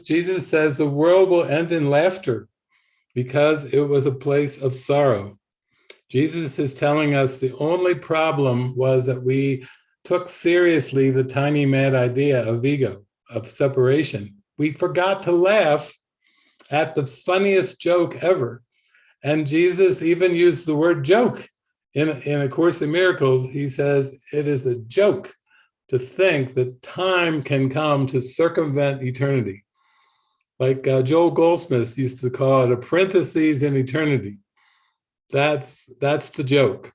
Jesus says the world will end in laughter because it was a place of sorrow. Jesus is telling us the only problem was that we took seriously the tiny mad idea of ego, of separation. We forgot to laugh at the funniest joke ever. And Jesus even used the word joke. In, in A Course in Miracles, he says, it is a joke to think that time can come to circumvent eternity. Like uh, Joel Goldsmith used to call it a parenthesis in eternity. That's, that's the joke.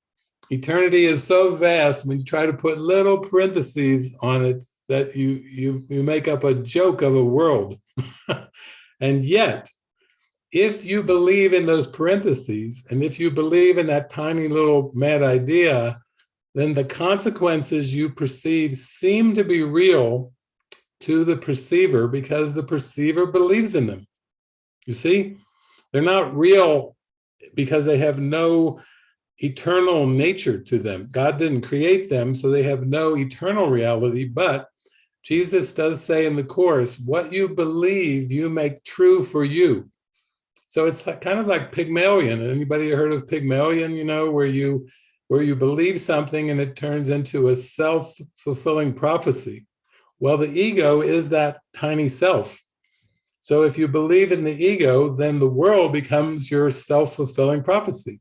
Eternity is so vast when you try to put little parentheses on it that you, you, you make up a joke of a world. and yet, if you believe in those parentheses, and if you believe in that tiny little mad idea, then the consequences you perceive seem to be real to the perceiver because the perceiver believes in them. You see, they're not real because they have no eternal nature to them. God didn't create them, so they have no eternal reality, but Jesus does say in the Course, what you believe, you make true for you. So it's kind of like Pygmalion. Anybody heard of Pygmalion, you know, where you where you believe something and it turns into a self-fulfilling prophecy. Well, the ego is that tiny self. So if you believe in the ego, then the world becomes your self-fulfilling prophecy.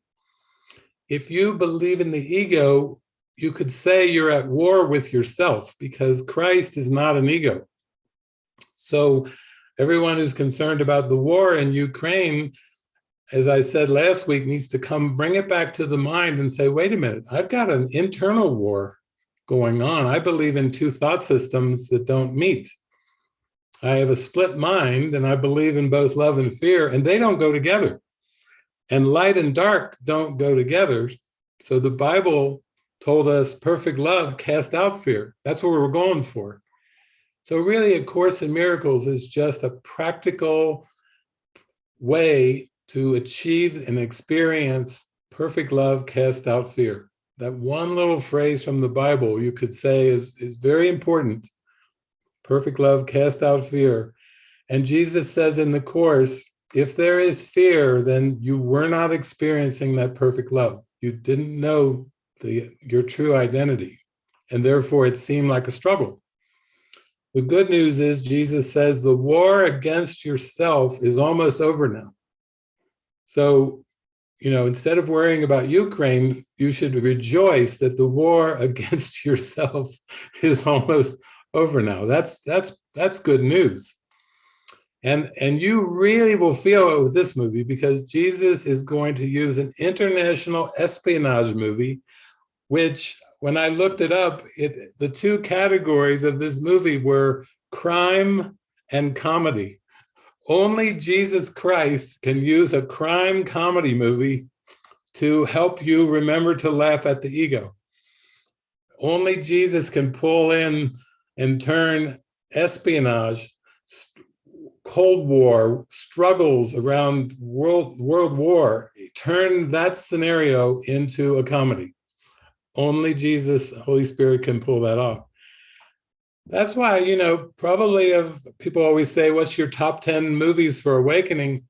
If you believe in the ego, you could say you're at war with yourself because Christ is not an ego. So everyone who's concerned about the war in Ukraine, as I said last week, needs to come bring it back to the mind and say, wait a minute, I've got an internal war going on. I believe in two thought systems that don't meet. I have a split mind and I believe in both love and fear and they don't go together. And light and dark don't go together. So the Bible told us perfect love cast out fear. That's what we're going for. So really A Course in Miracles is just a practical way to achieve and experience perfect love cast out fear. That one little phrase from the Bible you could say is, is very important. Perfect love cast out fear. And Jesus says in the Course, if there is fear, then you were not experiencing that perfect love. You didn't know the, your true identity. And therefore it seemed like a struggle. The good news is Jesus says the war against yourself is almost over now. So, you know, instead of worrying about Ukraine, you should rejoice that the war against yourself is almost over now. That's that's that's good news. And, and you really will feel it with this movie because Jesus is going to use an international espionage movie, which when I looked it up, it, the two categories of this movie were crime and comedy. Only Jesus Christ can use a crime comedy movie to help you remember to laugh at the ego. Only Jesus can pull in and turn espionage, Cold War, struggles around world, world war, turn that scenario into a comedy. Only Jesus, Holy Spirit can pull that off. That's why, you know, probably of people always say, what's your top 10 movies for awakening?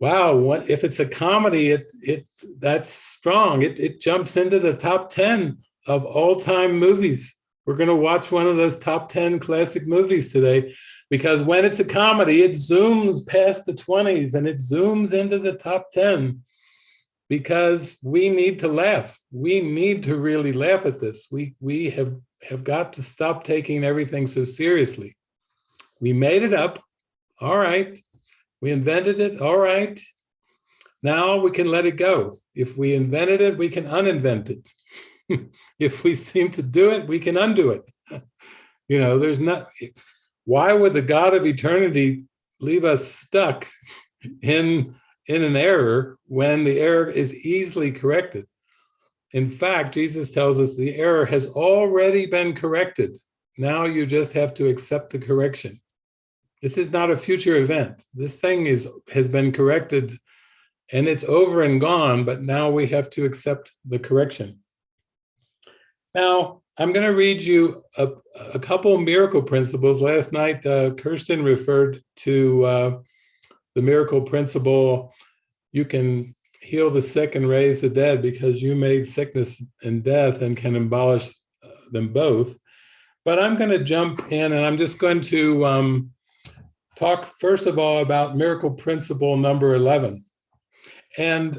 Wow, what, if it's a comedy, it, it that's strong. It, it jumps into the top 10 of all time movies. We're gonna watch one of those top 10 classic movies today because when it's a comedy, it zooms past the 20s and it zooms into the top 10 because we need to laugh. We need to really laugh at this. We, we have, have got to stop taking everything so seriously. We made it up. All right. We invented it. All right. Now we can let it go. If we invented it, we can uninvent it. if we seem to do it, we can undo it. you know, there's not, why would the God of eternity leave us stuck in in an error when the error is easily corrected. In fact, Jesus tells us the error has already been corrected. Now you just have to accept the correction. This is not a future event. This thing is has been corrected and it's over and gone, but now we have to accept the correction. Now, I'm going to read you a, a couple miracle principles. Last night, uh, Kirsten referred to uh, the miracle principle, you can heal the sick and raise the dead because you made sickness and death and can abolish uh, them both. But I'm going to jump in and I'm just going to um, talk first of all about miracle principle number 11. And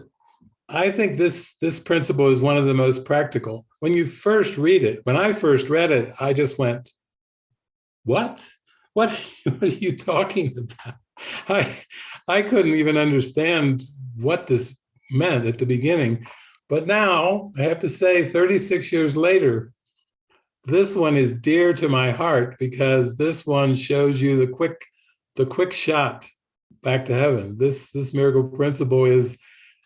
I think this, this principle is one of the most practical. When you first read it, when I first read it, I just went, what? What, what are you talking about? I, I couldn't even understand what this meant at the beginning. But now I have to say 36 years later, this one is dear to my heart because this one shows you the quick, the quick shot back to heaven. This, this miracle principle is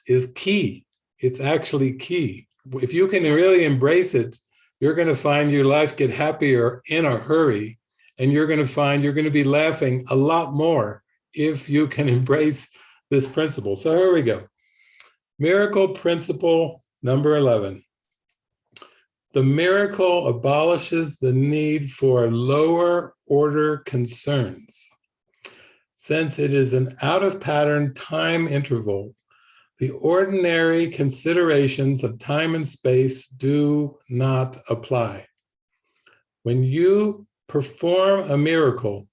is key. It's actually key. If you can really embrace it, you're going to find your life get happier in a hurry. And you're going to find you're going to be laughing a lot more if you can embrace this principle. So here we go. Miracle principle number 11. The miracle abolishes the need for lower order concerns. Since it is an out of pattern time interval the ordinary considerations of time and space do not apply. When you perform a miracle,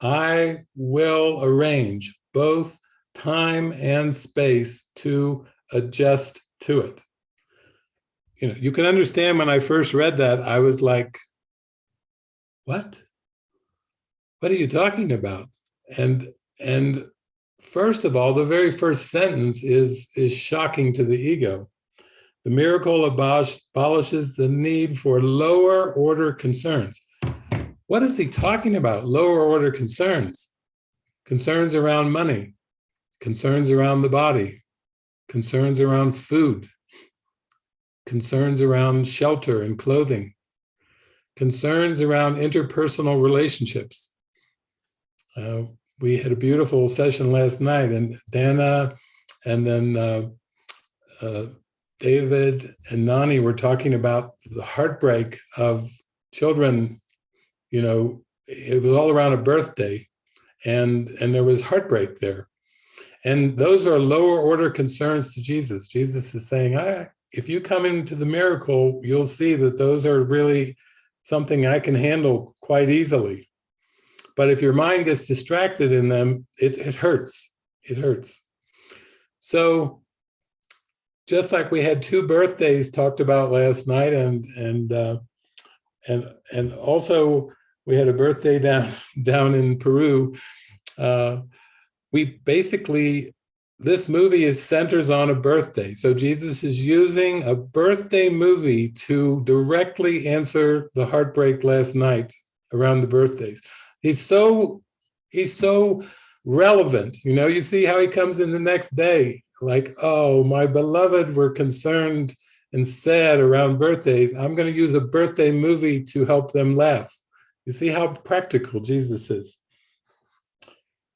I will arrange both time and space to adjust to it. You know, you can understand when I first read that, I was like, what? What are you talking about? And, and first of all, the very first sentence is, is shocking to the ego. The miracle abolishes the need for lower order concerns. What is he talking about? Lower order concerns. Concerns around money, concerns around the body, concerns around food, concerns around shelter and clothing, concerns around interpersonal relationships. Uh, we had a beautiful session last night and Dana and then uh, uh, David and Nani were talking about the heartbreak of children, you know, it was all around a birthday and, and there was heartbreak there. And those are lower order concerns to Jesus. Jesus is saying, I, if you come into the miracle, you'll see that those are really something I can handle quite easily. But if your mind gets distracted in them, it, it hurts. It hurts. So just like we had two birthdays talked about last night and and uh, and and also we had a birthday down down in Peru. Uh, we basically this movie is centers on a birthday. So Jesus is using a birthday movie to directly answer the heartbreak last night around the birthdays. He's so, he's so relevant. You know, you see how he comes in the next day, like, oh, my beloved were concerned and sad around birthdays. I'm going to use a birthday movie to help them laugh. You see how practical Jesus is.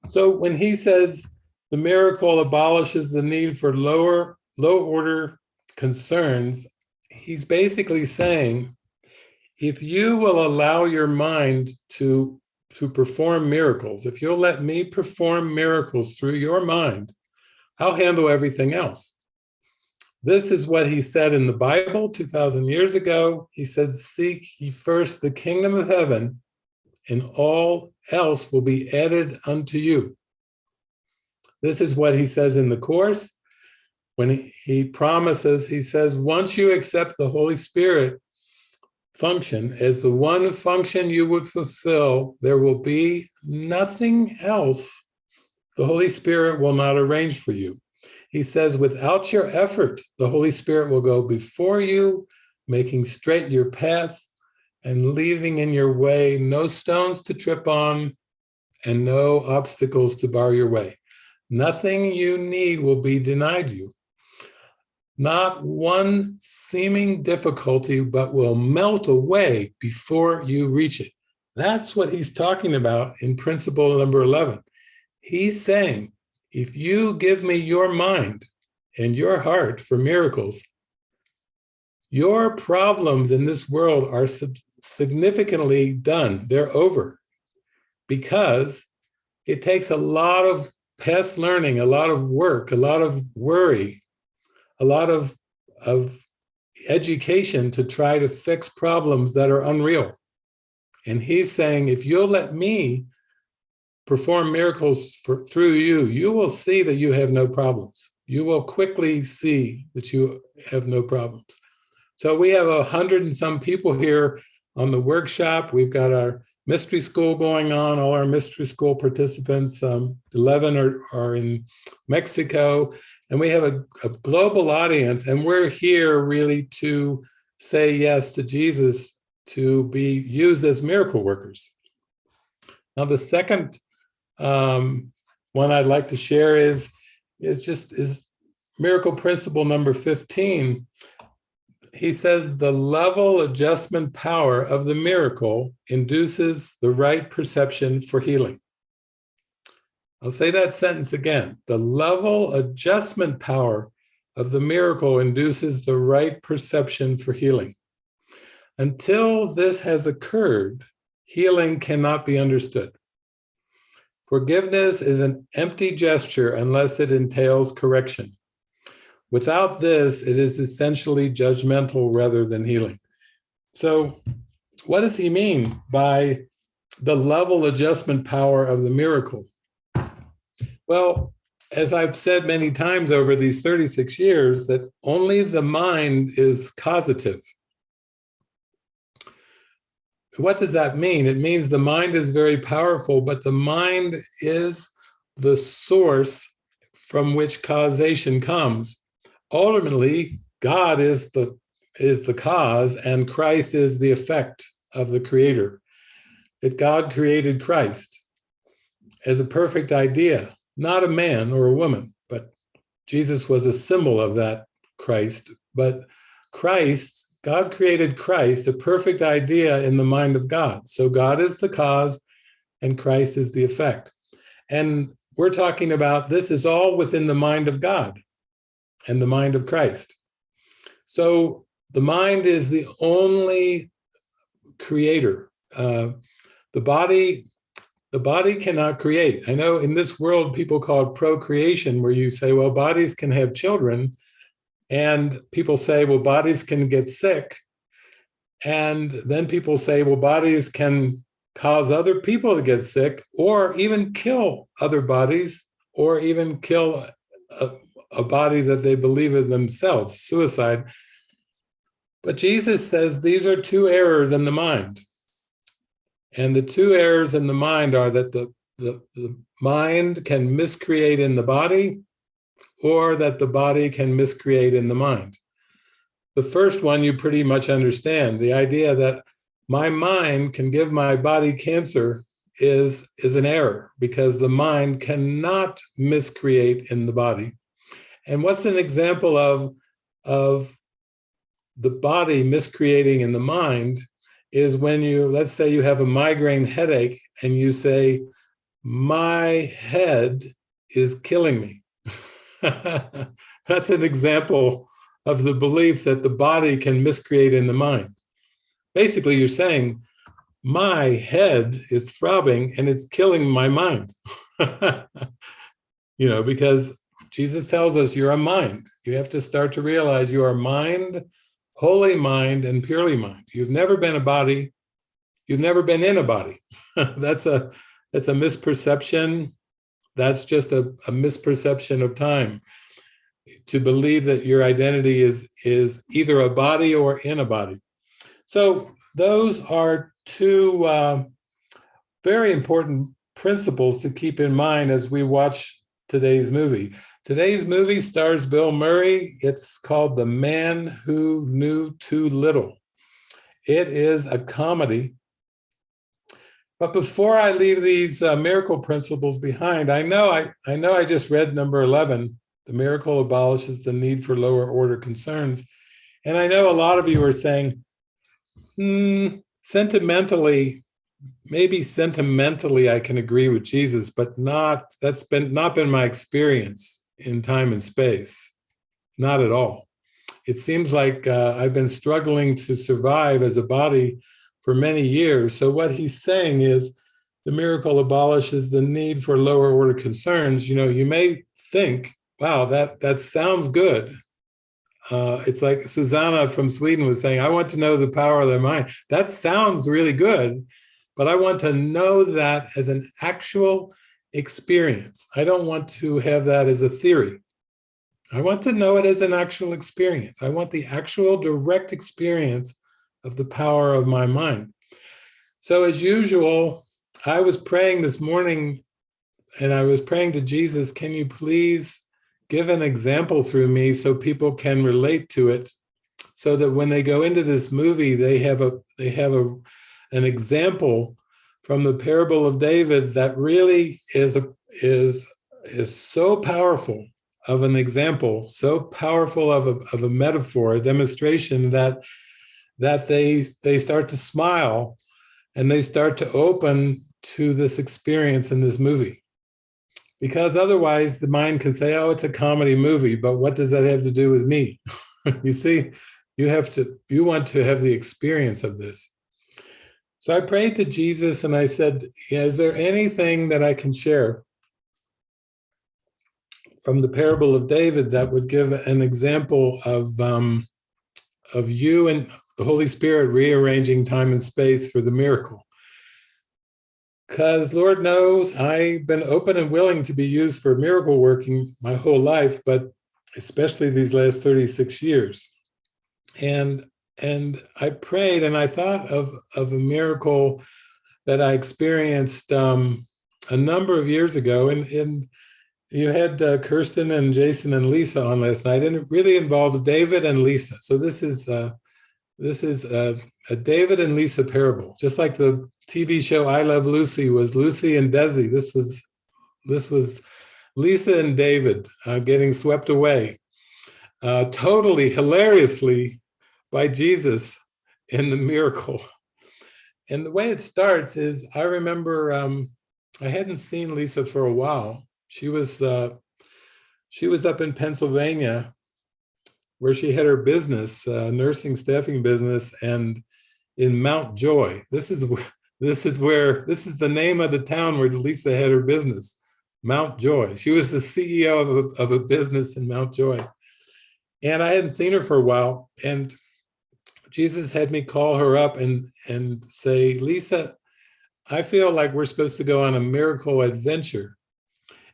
So when he says the miracle abolishes the need for lower, low order concerns, he's basically saying, if you will allow your mind to to perform miracles, if you'll let me perform miracles through your mind, I'll handle everything else. This is what he said in the Bible 2000 years ago. He said, seek ye first the kingdom of heaven and all else will be added unto you. This is what he says in the Course. When he promises, he says, once you accept the Holy Spirit, function as the one function you would fulfill, there will be nothing else the Holy Spirit will not arrange for you. He says, without your effort, the Holy Spirit will go before you, making straight your path and leaving in your way no stones to trip on and no obstacles to bar your way. Nothing you need will be denied you not one seeming difficulty, but will melt away before you reach it. That's what he's talking about in principle number 11. He's saying, if you give me your mind and your heart for miracles, your problems in this world are significantly done. They're over because it takes a lot of past learning, a lot of work, a lot of worry, a lot of, of education to try to fix problems that are unreal. And he's saying, if you'll let me perform miracles for, through you, you will see that you have no problems. You will quickly see that you have no problems. So we have a hundred and some people here on the workshop. We've got our mystery school going on, all our mystery school participants, um, 11 are, are in Mexico, and we have a, a global audience, and we're here really to say yes to Jesus to be used as miracle workers. Now, the second um, one I'd like to share is, is just is miracle principle number 15, he says the level adjustment power of the miracle induces the right perception for healing. I'll say that sentence again. The level adjustment power of the miracle induces the right perception for healing. Until this has occurred, healing cannot be understood. Forgiveness is an empty gesture unless it entails correction. Without this, it is essentially judgmental rather than healing. So what does he mean by the level adjustment power of the miracle? Well, as I've said many times over these 36 years, that only the mind is causative. What does that mean? It means the mind is very powerful, but the mind is the source from which causation comes ultimately God is the is the cause and Christ is the effect of the creator. That God created Christ as a perfect idea, not a man or a woman, but Jesus was a symbol of that Christ. But Christ, God created Christ, a perfect idea in the mind of God. So God is the cause and Christ is the effect. And we're talking about this is all within the mind of God and the mind of Christ. So the mind is the only creator. Uh, the body, the body cannot create. I know in this world, people call it procreation, where you say, well, bodies can have children. And people say, well, bodies can get sick. And then people say, well, bodies can cause other people to get sick or even kill other bodies or even kill uh, a body that they believe in themselves, suicide. But Jesus says these are two errors in the mind. And the two errors in the mind are that the, the, the mind can miscreate in the body or that the body can miscreate in the mind. The first one you pretty much understand, the idea that my mind can give my body cancer is, is an error because the mind cannot miscreate in the body. And what's an example of, of the body miscreating in the mind is when you, let's say you have a migraine headache and you say, my head is killing me. That's an example of the belief that the body can miscreate in the mind. Basically, you're saying, my head is throbbing and it's killing my mind. you know, because Jesus tells us you're a mind. You have to start to realize you are mind, holy mind, and purely mind. You've never been a body. You've never been in a body. that's a that's a misperception. That's just a, a misperception of time. To believe that your identity is is either a body or in a body. So those are two uh, very important principles to keep in mind as we watch today's movie. Today's movie stars Bill Murray. It's called The Man Who Knew Too Little. It is a comedy. But before I leave these uh, miracle principles behind, I know I, I know I just read number 11, the miracle abolishes the need for lower order concerns. And I know a lot of you are saying, hmm, sentimentally, maybe sentimentally I can agree with Jesus, but not, that's been not been my experience in time and space. Not at all. it seems like uh, I've been struggling to survive as a body for many years. So what he's saying is the miracle abolishes the need for lower order concerns. You know, you may think, wow, that, that sounds good. Uh, it's like Susanna from Sweden was saying, I want to know the power of their mind. That sounds really good, but I want to know that as an actual experience. I don't want to have that as a theory. I want to know it as an actual experience. I want the actual direct experience of the power of my mind. So as usual, I was praying this morning and I was praying to Jesus, can you please give an example through me so people can relate to it so that when they go into this movie, they have a they have a an example from the parable of David that really is a, is is so powerful of an example, so powerful of a, of a metaphor, a demonstration that that they they start to smile and they start to open to this experience in this movie. Because otherwise the mind can say, oh, it's a comedy movie, but what does that have to do with me? you see, you have to, you want to have the experience of this. So I prayed to Jesus and I said, is there anything that I can share from the parable of David that would give an example of, um, of you and the Holy Spirit rearranging time and space for the miracle? Because Lord knows I've been open and willing to be used for miracle working my whole life, but especially these last 36 years. And and I prayed and I thought of, of a miracle that I experienced um, a number of years ago. And, and you had uh, Kirsten and Jason and Lisa on last night, and it really involves David and Lisa. So this is uh, this is a, a David and Lisa parable, just like the TV show I Love Lucy was Lucy and Desi. This was this was Lisa and David uh, getting swept away, uh, totally hilariously by Jesus in the miracle. And the way it starts is I remember um, I hadn't seen Lisa for a while. She was uh, she was up in Pennsylvania where she had her business, uh, nursing staffing business, and in Mount Joy. This is this is where this is the name of the town where Lisa had her business, Mount Joy. She was the CEO of a, of a business in Mount Joy. And I hadn't seen her for a while. And Jesus had me call her up and, and say, Lisa, I feel like we're supposed to go on a miracle adventure.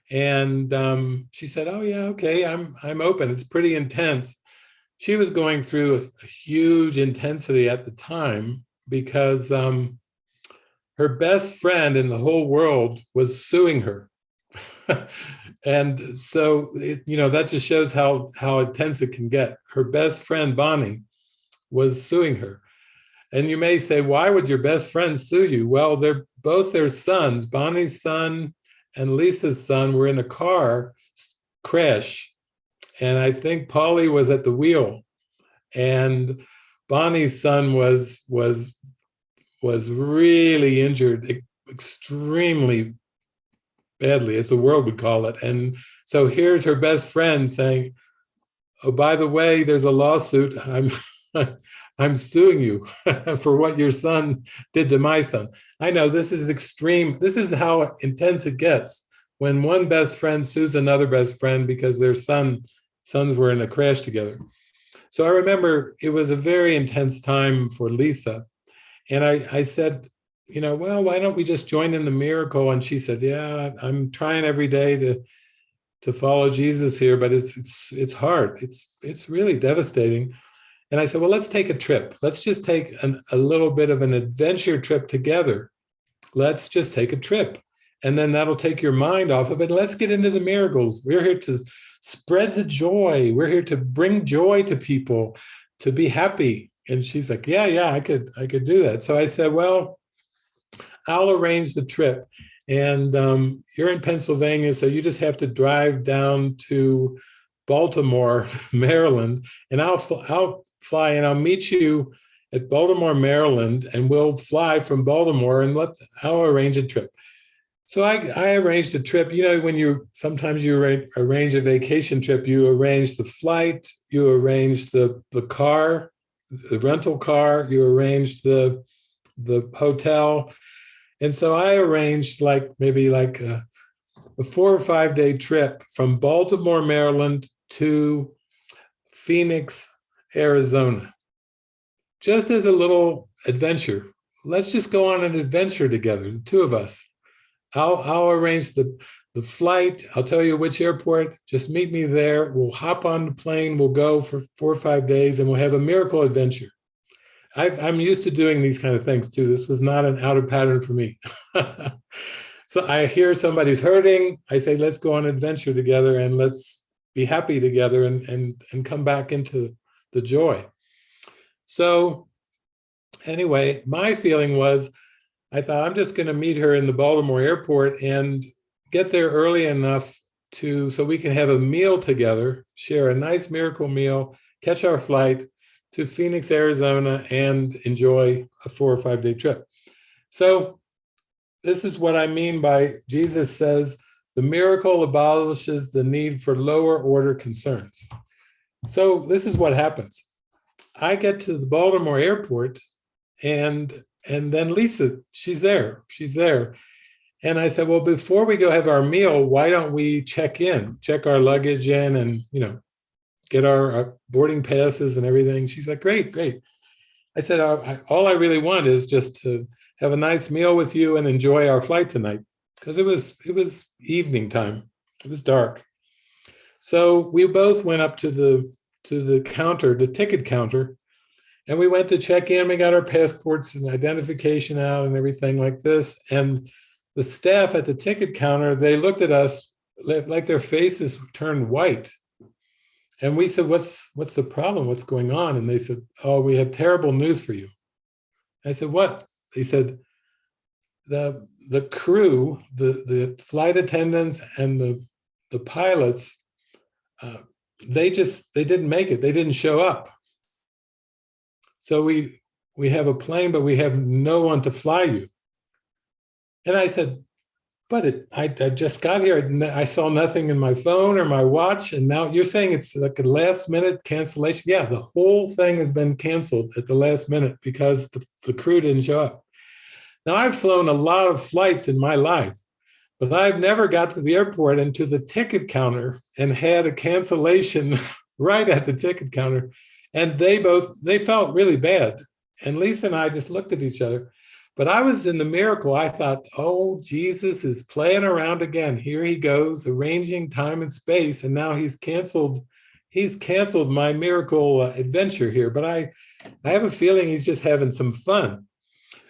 And um, she said, oh yeah, okay, I'm, I'm open. It's pretty intense. She was going through a huge intensity at the time because um, her best friend in the whole world was suing her. and so, it, you know, that just shows how, how intense it can get. Her best friend, Bonnie, was suing her. And you may say, why would your best friend sue you? Well, they're both their sons, Bonnie's son and Lisa's son were in a car crash. And I think Polly was at the wheel and Bonnie's son was, was, was really injured extremely badly, as the world would call it. And so here's her best friend saying, oh, by the way, there's a lawsuit. I'm I'm suing you for what your son did to my son. I know this is extreme. This is how intense it gets when one best friend sues another best friend because their son sons were in a crash together. So I remember it was a very intense time for Lisa. And I, I said, you know, well, why don't we just join in the miracle? And she said, yeah, I'm trying every day to to follow Jesus here, but it's it's it's hard. It's it's really devastating. And I said, well, let's take a trip. Let's just take an, a little bit of an adventure trip together. Let's just take a trip. And then that'll take your mind off of it. Let's get into the miracles. We're here to spread the joy. We're here to bring joy to people, to be happy. And she's like, yeah, yeah, I could, I could do that. So I said, well, I'll arrange the trip. And um, you're in Pennsylvania, so you just have to drive down to Baltimore, Maryland, and I'll, I'll fly and I'll meet you at Baltimore, Maryland, and we'll fly from Baltimore and let, I'll arrange a trip. So I, I arranged a trip, you know, when you, sometimes you arrange a vacation trip, you arrange the flight, you arrange the, the car, the rental car, you arrange the, the hotel. And so I arranged like, maybe like a, a four or five day trip from Baltimore, Maryland to Phoenix, Arizona. Just as a little adventure. Let's just go on an adventure together, the two of us. I'll, I'll arrange the, the flight. I'll tell you which airport. Just meet me there. We'll hop on the plane. We'll go for four or five days and we'll have a miracle adventure. i am used to doing these kind of things too. This was not an out of pattern for me. so I hear somebody's hurting. I say, let's go on an adventure together and let's be happy together and, and, and come back into the joy. So anyway, my feeling was, I thought I'm just going to meet her in the Baltimore airport and get there early enough to so we can have a meal together, share a nice miracle meal, catch our flight to Phoenix, Arizona, and enjoy a four or five day trip. So this is what I mean by Jesus says, the miracle abolishes the need for lower order concerns. So this is what happens. I get to the Baltimore airport and and then Lisa, she's there, she's there. And I said, well, before we go have our meal, why don't we check in, check our luggage in and, you know, get our, our boarding passes and everything. She's like, great, great. I said, uh, I, all I really want is just to have a nice meal with you and enjoy our flight tonight. Because it was, it was evening time. It was dark. So we both went up to the, to the counter, the ticket counter, and we went to check in, we got our passports and identification out and everything like this. And the staff at the ticket counter, they looked at us like their faces turned white. And we said, what's, what's the problem? What's going on? And they said, oh, we have terrible news for you. I said, what? They said, the, the crew, the, the flight attendants and the, the pilots, they just, they didn't make it. They didn't show up. So we, we have a plane, but we have no one to fly you. And I said, but it, I, I just got here. I saw nothing in my phone or my watch. And now you're saying it's like a last minute cancellation. Yeah, the whole thing has been canceled at the last minute because the, the crew didn't show up. Now I've flown a lot of flights in my life, but I've never got to the airport and to the ticket counter and had a cancellation right at the ticket counter and they both, they felt really bad. And Lisa and I just looked at each other. But I was in the miracle. I thought, oh, Jesus is playing around again. Here he goes, arranging time and space. And now he's canceled, he's canceled my miracle uh, adventure here. But I, I have a feeling he's just having some fun.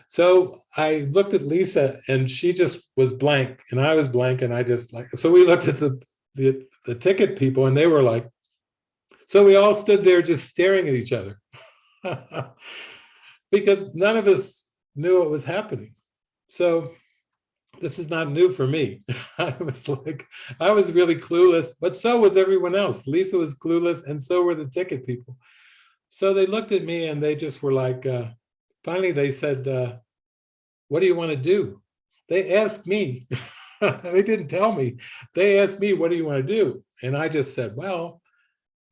So I looked at Lisa and she just was blank and I was blank and I just like, so we looked at the, the, the ticket people and they were like, so we all stood there just staring at each other because none of us knew what was happening. So this is not new for me. I was like, I was really clueless, but so was everyone else. Lisa was clueless and so were the ticket people. So they looked at me and they just were like, uh, finally they said, uh, what do you want to do? They asked me, they didn't tell me. They asked me, what do you want to do? And I just said, well,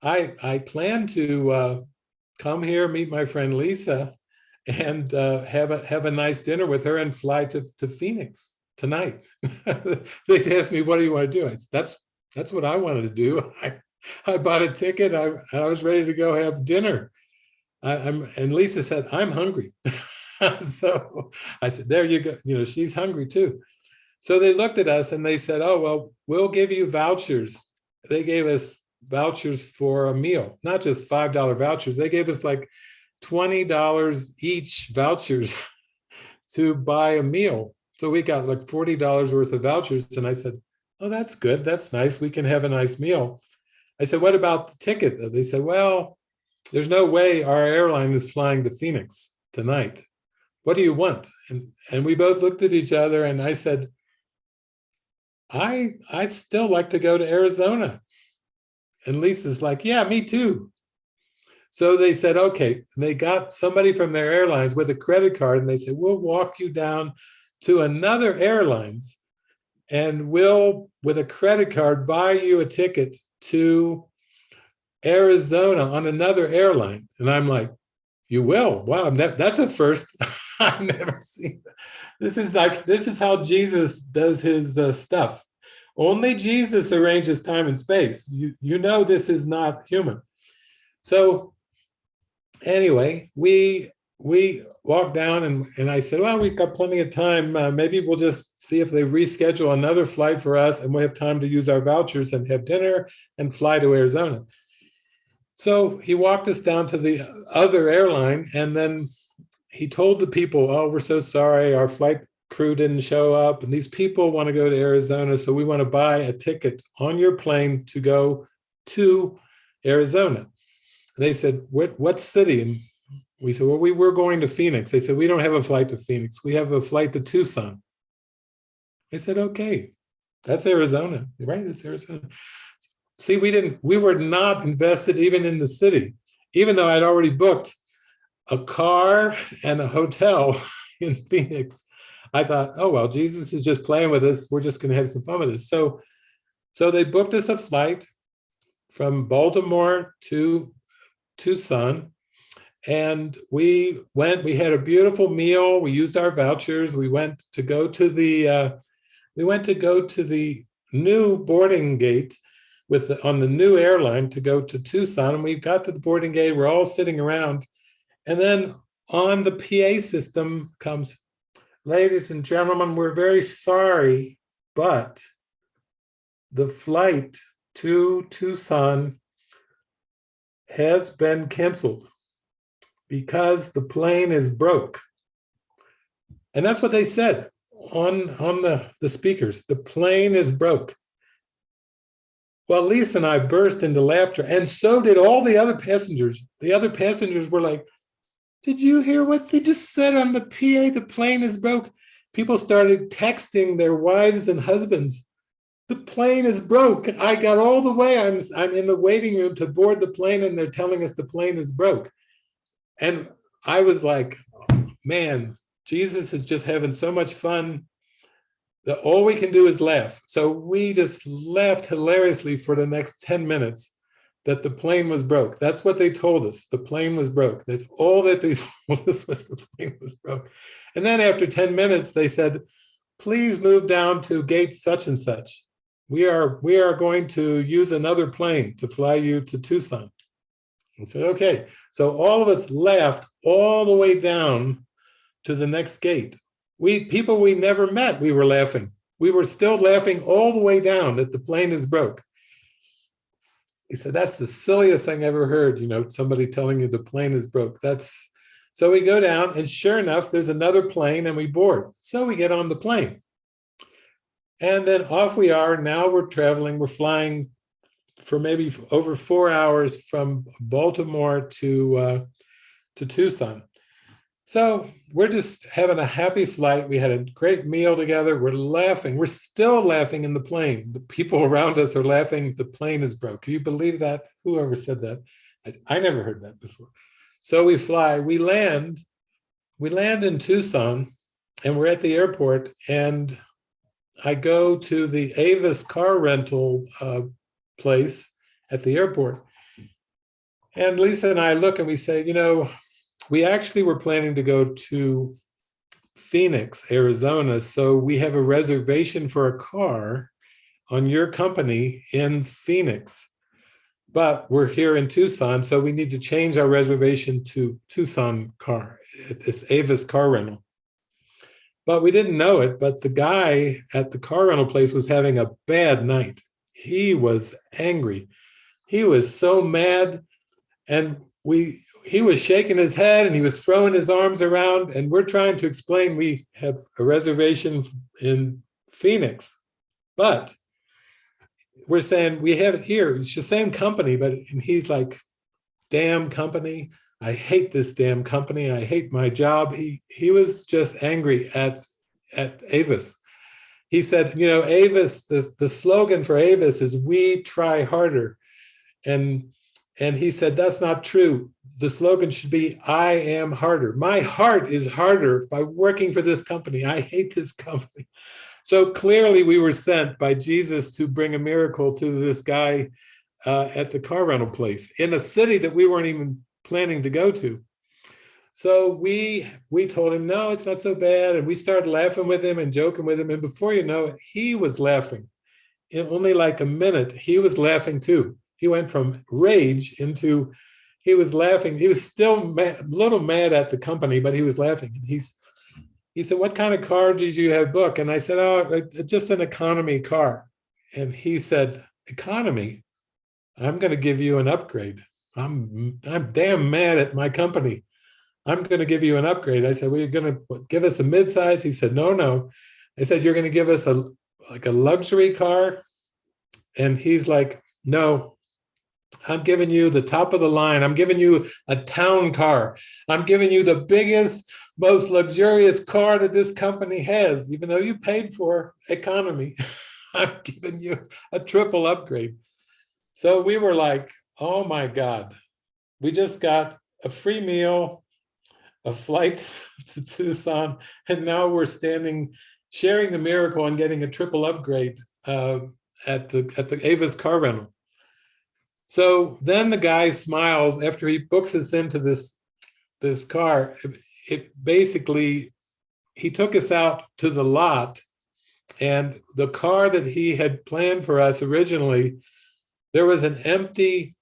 I, I plan to uh, come here, meet my friend Lisa, and uh, have a have a nice dinner with her and fly to, to Phoenix tonight. they asked me, what do you want to do? I said, that's that's what I wanted to do. I, I bought a ticket. I, I was ready to go have dinner. I, am and Lisa said, I'm hungry. so I said, there you go. You know, she's hungry too. So they looked at us and they said, oh, well, we'll give you vouchers. They gave us vouchers for a meal, not just $5 vouchers. They gave us like $20 each vouchers to buy a meal. So we got like $40 worth of vouchers. And I said, oh, that's good. That's nice. We can have a nice meal. I said, what about the ticket? They said, well, there's no way our airline is flying to Phoenix tonight. What do you want? And, and we both looked at each other and I said, I, I still like to go to Arizona. And Lisa's like, yeah, me too. So they said, okay, they got somebody from their airlines with a credit card and they said, we'll walk you down to another airlines and we'll, with a credit card, buy you a ticket to Arizona on another airline. And I'm like, you will? Wow, that, that's a first. I've never seen. This is like, this is how Jesus does his uh, stuff. Only Jesus arranges time and space. You, you know this is not human. So anyway, we we walked down and, and I said, well, we've got plenty of time. Uh, maybe we'll just see if they reschedule another flight for us and we have time to use our vouchers and have dinner and fly to Arizona. So he walked us down to the other airline and then he told the people, oh, we're so sorry, our flight crew didn't show up and these people want to go to Arizona, so we want to buy a ticket on your plane to go to Arizona. And they said, what, what city? And we said, well, we were going to Phoenix. They said, we don't have a flight to Phoenix. We have a flight to Tucson. I said, okay, that's Arizona, right? That's Arizona. See, we didn't, we were not invested even in the city, even though I'd already booked a car and a hotel in Phoenix. I thought, oh, well, Jesus is just playing with us. We're just going to have some fun with this. So, so they booked us a flight from Baltimore to Tucson. And we went, we had a beautiful meal. We used our vouchers. We went to go to the, uh, we went to go to the new boarding gate with the, on the new airline to go to Tucson. And we got to the boarding gate. We're all sitting around. And then on the PA system comes, ladies and gentlemen, we're very sorry, but the flight to Tucson has been canceled because the plane is broke. And that's what they said on, on the, the speakers. The plane is broke. Well, Lisa and I burst into laughter, and so did all the other passengers. The other passengers were like, did you hear what they just said on the PA? The plane is broke. People started texting their wives and husbands. The plane is broke. I got all the way. I'm, I'm in the waiting room to board the plane and they're telling us the plane is broke. And I was like, man, Jesus is just having so much fun that all we can do is laugh. So we just laughed hilariously for the next 10 minutes that the plane was broke. That's what they told us. The plane was broke. That's all that they told us was the plane was broke. And then after 10 minutes, they said, please move down to gate such and such. We are, we are going to use another plane to fly you to Tucson. And said, okay. So all of us laughed all the way down to the next gate. We people we never met, we were laughing. We were still laughing all the way down that the plane is broke. He said, that's the silliest thing I ever heard, you know, somebody telling you the plane is broke. That's so we go down and sure enough, there's another plane and we board. So we get on the plane. And then off we are. Now we're traveling, we're flying for maybe over four hours from Baltimore to, uh, to Tucson. So we're just having a happy flight. We had a great meal together. We're laughing. We're still laughing in the plane. The people around us are laughing. The plane is broke. Can you believe that? Whoever said that? I, I never heard that before. So we fly, we land, we land in Tucson and we're at the airport and I go to the Avis car rental uh, place at the airport. And Lisa and I look and we say, you know, we actually were planning to go to Phoenix, Arizona. So we have a reservation for a car on your company in Phoenix. But we're here in Tucson, so we need to change our reservation to Tucson car. It's Avis car rental. But we didn't know it, but the guy at the car rental place was having a bad night. He was angry. He was so mad. And we he was shaking his head and he was throwing his arms around and we're trying to explain we have a reservation in Phoenix, but we're saying we have it here. It's the same company, but and he's like, damn company. I hate this damn company. I hate my job. He he was just angry at at Avis. He said, you know, Avis, the, the slogan for Avis is we try harder. And and he said, that's not true the slogan should be, I am harder. My heart is harder by working for this company. I hate this company. So clearly we were sent by Jesus to bring a miracle to this guy uh, at the car rental place in a city that we weren't even planning to go to. So we we told him, no, it's not so bad. And we started laughing with him and joking with him. And before you know it, he was laughing. In only like a minute, he was laughing too. He went from rage into, he was laughing. He was still mad, a little mad at the company, but he was laughing. And he's, he said, what kind of car did you have book? And I said, oh, uh, uh, just an economy car. And he said, economy? I'm going to give you an upgrade. I'm, I'm damn mad at my company. I'm going to give you an upgrade. I said, well, you're going to give us a midsize? He said, no, no. I said, you're going to give us a like a luxury car? And he's like, no, I'm giving you the top of the line. I'm giving you a town car. I'm giving you the biggest, most luxurious car that this company has, even though you paid for economy. I'm giving you a triple upgrade. So we were like, oh my God, we just got a free meal, a flight to Tucson, and now we're standing, sharing the miracle and getting a triple upgrade uh, at the at the Avis car rental. So then the guy smiles after he books us into this this car. It, basically he took us out to the lot, and the car that he had planned for us originally, there was an empty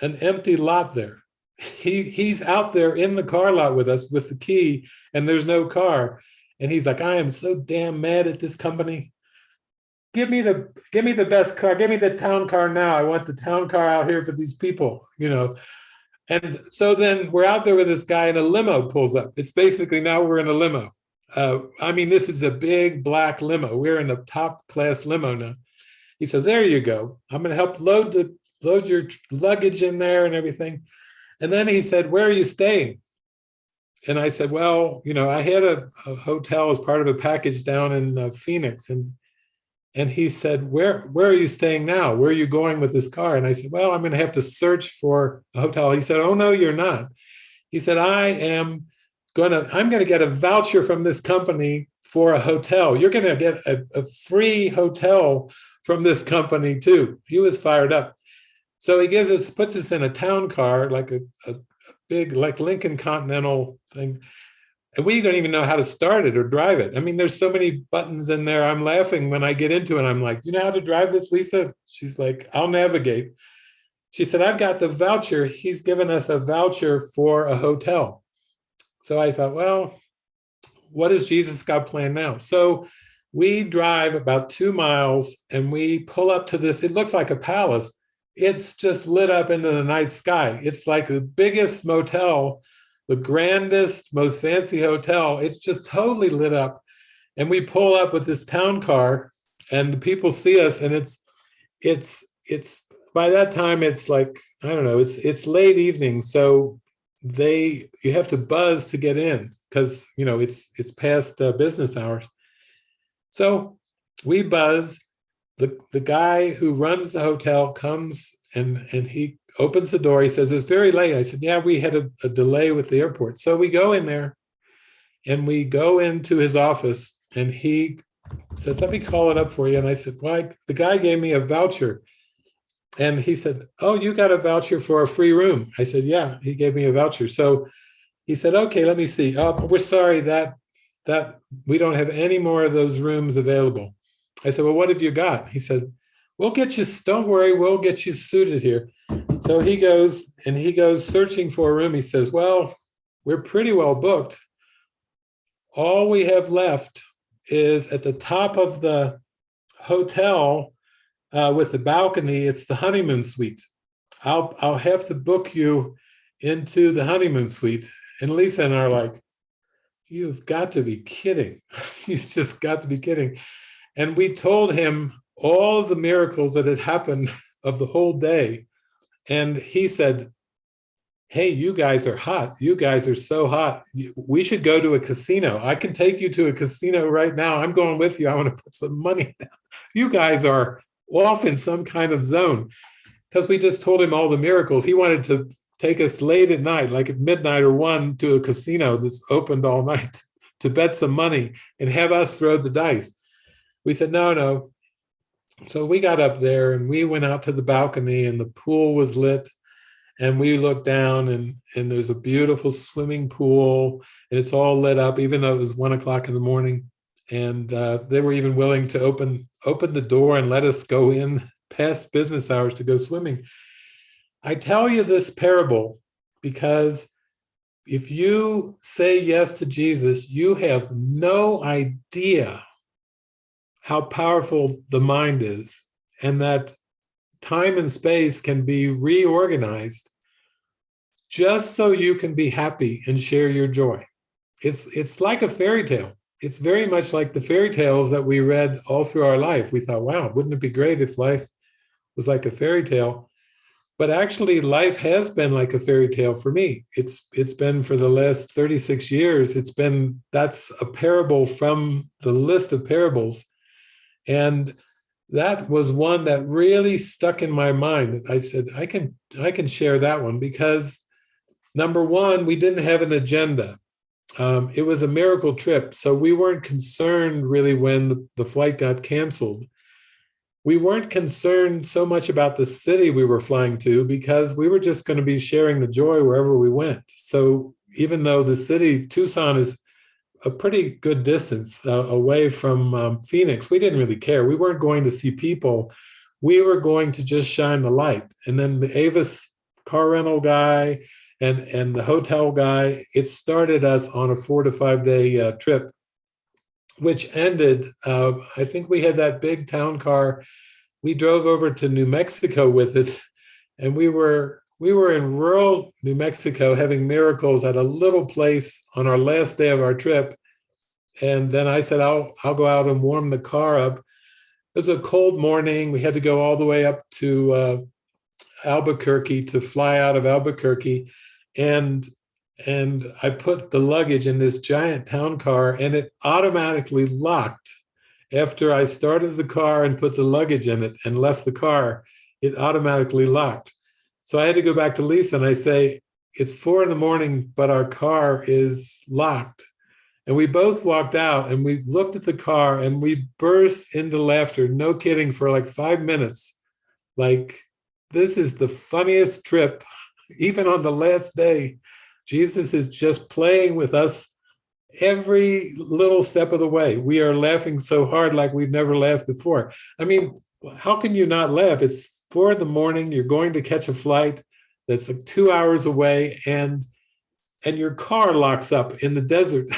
an empty lot there. He he's out there in the car lot with us with the key and there's no car. And he's like i am so damn mad at this company give me the give me the best car give me the town car now. I want the town car out here for these people you know? And so then we're out there with this guy and a limo pulls up. It's basically now we're in a limo. Uh, i mean this is a big black limo. We're in a top class limo now. He says there you go. I'm going to help load the load your luggage in there and everything. And then he said, where are you staying? And I said, well, you know, I had a, a hotel as part of a package down in uh, Phoenix. And and he said, where, where are you staying now? Where are you going with this car? And I said, well, I'm going to have to search for a hotel. He said, oh, no, you're not. He said, I am going to, I'm going to get a voucher from this company for a hotel. You're going to get a, a free hotel from this company too. He was fired up. So he gives us, puts us in a town car, like a, a, big, like Lincoln Continental thing. And we don't even know how to start it or drive it. I mean, there's so many buttons in there. I'm laughing when I get into it. I'm like, you know how to drive this, Lisa? She's like, I'll navigate. She said, I've got the voucher. He's given us a voucher for a hotel. So I thought, well, what has Jesus got planned now? So we drive about two miles and we pull up to this, it looks like a palace, it's just lit up into the night sky. It's like the biggest motel, the grandest, most fancy hotel. It's just totally lit up. And we pull up with this town car and the people see us and it's, it's, it's, by that time it's like, I don't know, it's, it's late evening. So they, you have to buzz to get in because, you know, it's, it's past uh, business hours. So we buzz the, the guy who runs the hotel comes and, and he opens the door. He says, it's very late. I said, yeah, we had a, a delay with the airport. So we go in there and we go into his office and he says, let me call it up for you. And I said, why? The guy gave me a voucher. And he said, oh, you got a voucher for a free room. I said, yeah, he gave me a voucher. So he said, okay, let me see. Oh, we're sorry that that we don't have any more of those rooms available. I said, well, what have you got? He said, we'll get you, don't worry, we'll get you suited here. So he goes and he goes searching for a room. He says, well, we're pretty well booked. All we have left is at the top of the hotel uh, with the balcony, it's the honeymoon suite. I'll, I'll have to book you into the honeymoon suite. And Lisa and I are like, you've got to be kidding. you've just got to be kidding. And we told him all the miracles that had happened of the whole day. And he said, hey, you guys are hot. You guys are so hot. We should go to a casino. I can take you to a casino right now. I'm going with you. I want to put some money down. You guys are off in some kind of zone because we just told him all the miracles. He wanted to take us late at night, like at midnight or one to a casino that's opened all night to bet some money and have us throw the dice. we said, no, no. So we got up there and we went out to the balcony and the pool was lit and we looked down and, and there's a beautiful swimming pool and it's all lit up, even though it was one o'clock in the morning. And uh, they were even willing to open, open the door and let us go in past business hours to go swimming. I tell you this parable because if you say yes to Jesus, you have no idea how powerful the mind is and that time and space can be reorganized just so you can be happy and share your joy. It's, it's like a fairy tale. It's very much like the fairy tales that we read all through our life. We thought, wow, wouldn't it be great if life was like a fairy tale? But actually, life has been like a fairy tale for me. It's it's been for the last 36 years. It's been that's a parable from the list of parables. And that was one that really stuck in my mind. I said, I can I can share that one because number one, we didn't have an agenda. Um, it was a miracle trip, so we weren't concerned really when the flight got canceled. We weren't concerned so much about the city we were flying to because we were just going to be sharing the joy wherever we went. So even though the city, Tucson is a pretty good distance uh, away from um, Phoenix, we didn't really care. We weren't going to see people. We were going to just shine the light. And then the Avis car rental guy and and the hotel guy it started us on a four to five day uh, trip which ended uh, i think we had that big town car we drove over to new mexico with it and we were we were in rural new mexico having miracles at a little place on our last day of our trip. And then i said i'll i'll go out and warm the car up. It was a cold morning. We had to go all the way up to uh, albuquerque to fly out of albuquerque. And and I put the luggage in this giant town car and it automatically locked. After I started the car and put the luggage in it and left the car, it automatically locked. So I had to go back to Lisa and I say, it's four in the morning, but our car is locked. And we both walked out and we looked at the car and we burst into laughter, no kidding, for like five minutes. Like, this is the funniest trip even on the last day, Jesus is just playing with us every little step of the way. We are laughing so hard like we've never laughed before. I mean, how can you not laugh? It's four in the morning, you're going to catch a flight that's like two hours away and and your car locks up in the desert.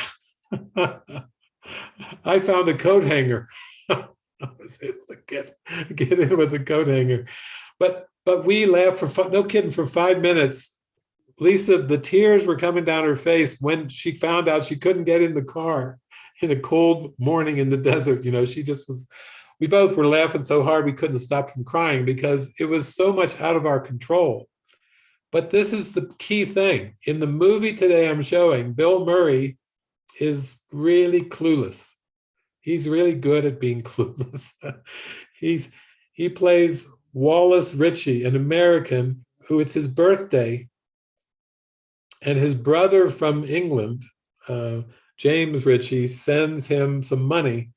I found a coat hanger. I was able to get, get in with the coat hanger. But but we laughed for, no kidding, for five minutes. Lisa, the tears were coming down her face when she found out she couldn't get in the car in a cold morning in the desert. You know, she just was, we both were laughing so hard we couldn't stop from crying because it was so much out of our control. But this is the key thing. In the movie today I'm showing, Bill Murray is really clueless. He's really good at being clueless. He's he plays Wallace Ritchie, an American who it's his birthday, and his brother from England, uh, James Ritchie, sends him some money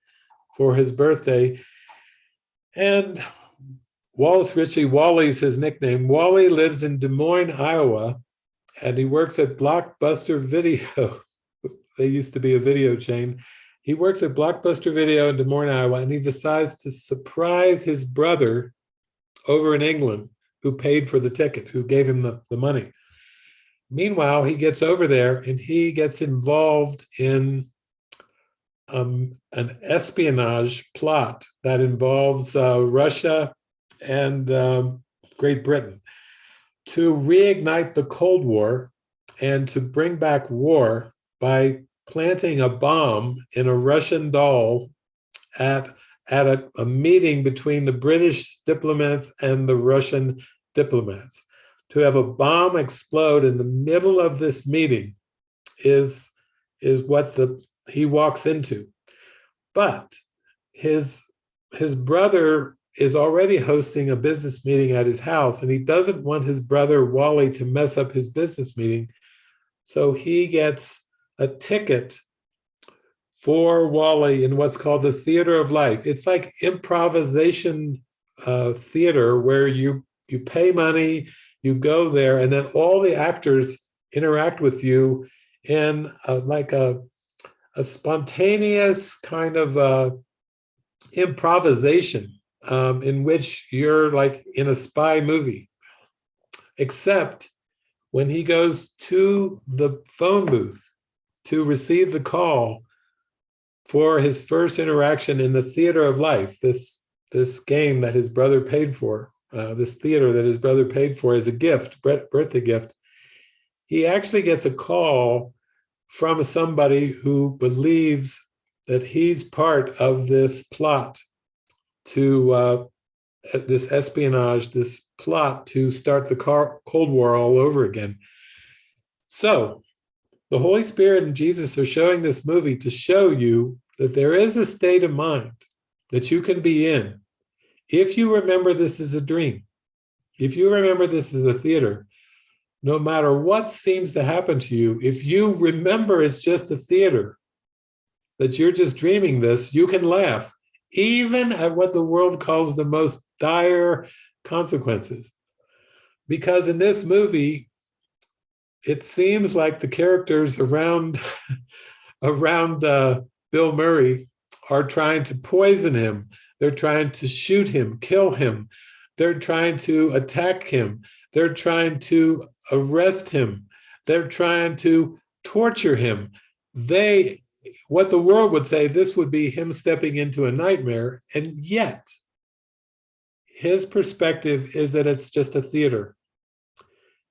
for his birthday. And Wallace Ritchie, Wally's his nickname. Wally lives in Des Moines, Iowa, and he works at Blockbuster Video. they used to be a video chain. He works at Blockbuster Video in Des Moines, Iowa, and he decides to surprise his brother over in England who paid for the ticket, who gave him the, the money. Meanwhile, he gets over there and he gets involved in um, an espionage plot that involves uh, Russia and um, Great Britain to reignite the Cold War and to bring back war by planting a bomb in a Russian doll at at a, a meeting between the British diplomats and the Russian diplomats. To have a bomb explode in the middle of this meeting is, is what the he walks into. But his, his brother is already hosting a business meeting at his house and he doesn't want his brother Wally to mess up his business meeting. So he gets a ticket for Wally in what's called the theater of life. It's like improvisation uh, theater where you you pay money, you go there, and then all the actors interact with you in a, like a a spontaneous kind of uh, improvisation um, in which you're like in a spy movie, except when he goes to the phone booth to receive the call for his first interaction in the theater of life, this, this game that his brother paid for, uh, this theater that his brother paid for as a gift, birthday gift, he actually gets a call from somebody who believes that he's part of this plot to uh, this espionage, this plot to start the Cold War all over again. So the Holy Spirit and Jesus are showing this movie to show you that there is a state of mind that you can be in if you remember this is a dream, if you remember this is a theater, no matter what seems to happen to you, if you remember it's just a theater, that you're just dreaming this, you can laugh, even at what the world calls the most dire consequences. Because in this movie, it seems like the characters around, around uh, Bill Murray are trying to poison him. They're trying to shoot him, kill him. They're trying to attack him. They're trying to arrest him. They're trying to torture him. They, what the world would say, this would be him stepping into a nightmare. And yet, his perspective is that it's just a theater.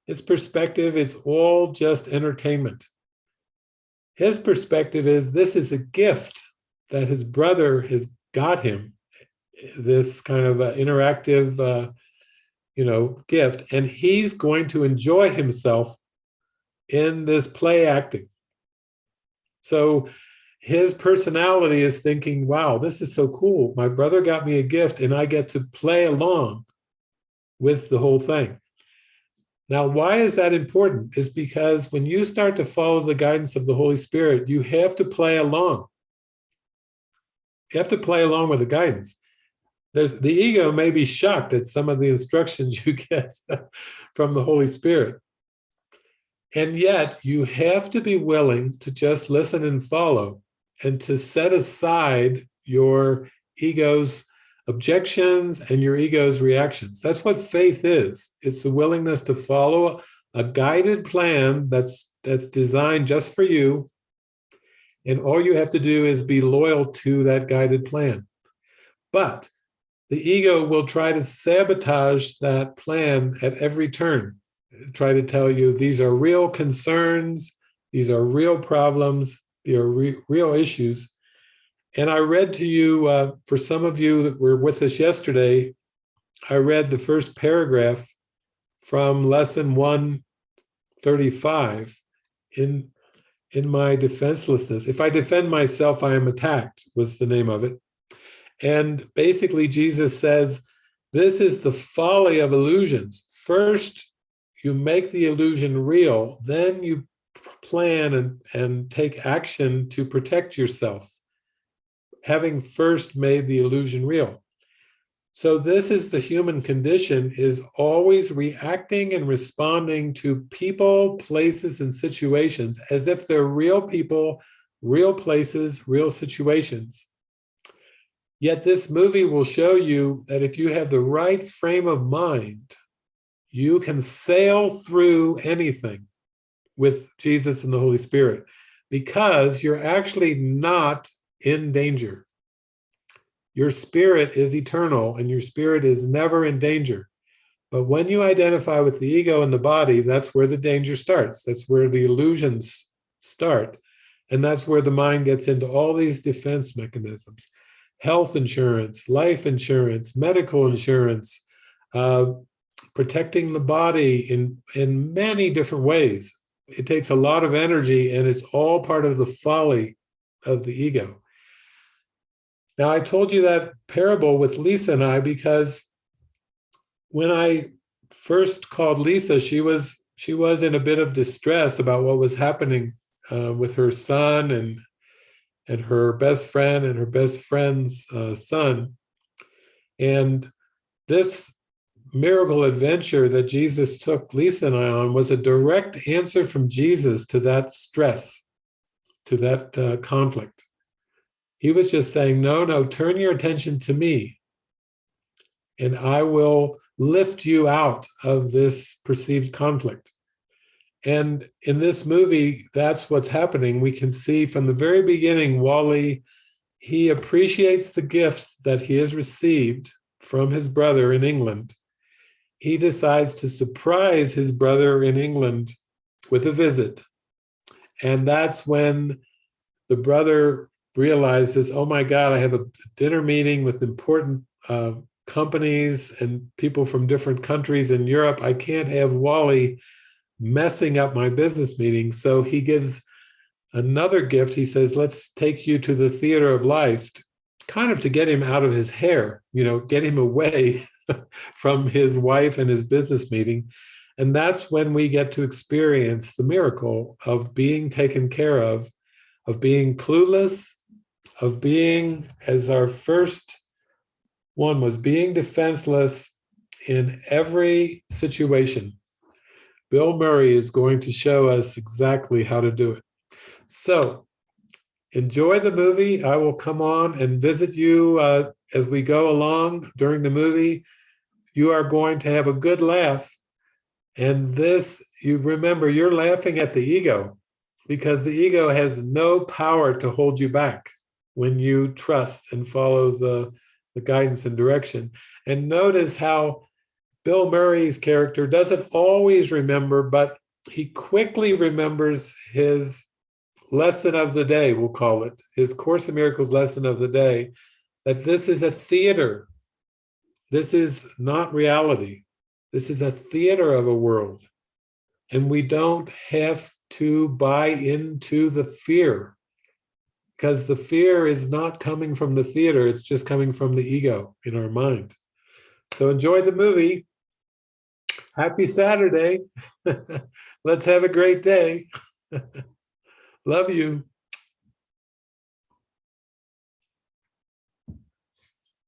His perspective, it's all just entertainment. His perspective is this is a gift that his brother has got him, this kind of interactive uh, you know, gift, and he's going to enjoy himself in this play acting. So his personality is thinking, wow, this is so cool. My brother got me a gift and I get to play along with the whole thing. Now, why is that important? Is because when you start to follow the guidance of the Holy Spirit, you have to play along. You have to play along with the guidance there's the ego may be shocked at some of the instructions you get from the Holy Spirit. And yet you have to be willing to just listen and follow and to set aside your ego's objections and your ego's reactions. That's what faith is. It's the willingness to follow a guided plan that's that's designed just for you. And all you have to do is be loyal to that guided plan. But the ego will try to sabotage that plan at every turn, try to tell you these are real concerns, these are real problems, these are re real issues. And I read to you, uh, for some of you that were with us yesterday, I read the first paragraph from lesson 135 in, in my defenselessness. If I defend myself, I am attacked was the name of it. And basically Jesus says, this is the folly of illusions. First, you make the illusion real, then you plan and, and take action to protect yourself, having first made the illusion real. So this is the human condition, is always reacting and responding to people, places, and situations as if they're real people, real places, real situations. Yet this movie will show you that if you have the right frame of mind, you can sail through anything with Jesus and the Holy Spirit because you're actually not in danger. Your spirit is eternal and your spirit is never in danger. But when you identify with the ego and the body, that's where the danger starts. That's where the illusions start. And that's where the mind gets into all these defense mechanisms health insurance, life insurance, medical insurance, uh, protecting the body in, in many different ways. It takes a lot of energy and it's all part of the folly of the ego. Now, I told you that parable with Lisa and I because when I first called Lisa, she was she was in a bit of distress about what was happening uh, with her son and and her best friend and her best friend's uh, son. And this miracle adventure that Jesus took Lisa and I on was a direct answer from Jesus to that stress, to that uh, conflict. He was just saying, no, no, turn your attention to me and I will lift you out of this perceived conflict. And in this movie, that's what's happening. We can see from the very beginning, Wally, he appreciates the gift that he has received from his brother in England. He decides to surprise his brother in England with a visit. And that's when the brother realizes, oh my God, I have a dinner meeting with important uh, companies and people from different countries in Europe. I can't have Wally messing up my business meeting. So he gives another gift. He says, let's take you to the theater of life, kind of to get him out of his hair, you know, get him away from his wife and his business meeting. And that's when we get to experience the miracle of being taken care of, of being clueless, of being, as our first one was being defenseless in every situation. Bill Murray is going to show us exactly how to do it. So enjoy the movie. I will come on and visit you uh, as we go along during the movie. You are going to have a good laugh. And this, you remember, you're laughing at the ego because the ego has no power to hold you back when you trust and follow the the guidance and direction. And notice how Bill Murray's character doesn't always remember, but he quickly remembers his lesson of the day, we'll call it, his Course in Miracles lesson of the day, that this is a theater. This is not reality. This is a theater of a world. And we don't have to buy into the fear because the fear is not coming from the theater, it's just coming from the ego in our mind. So enjoy the movie. Happy Saturday. Let's have a great day. Love you.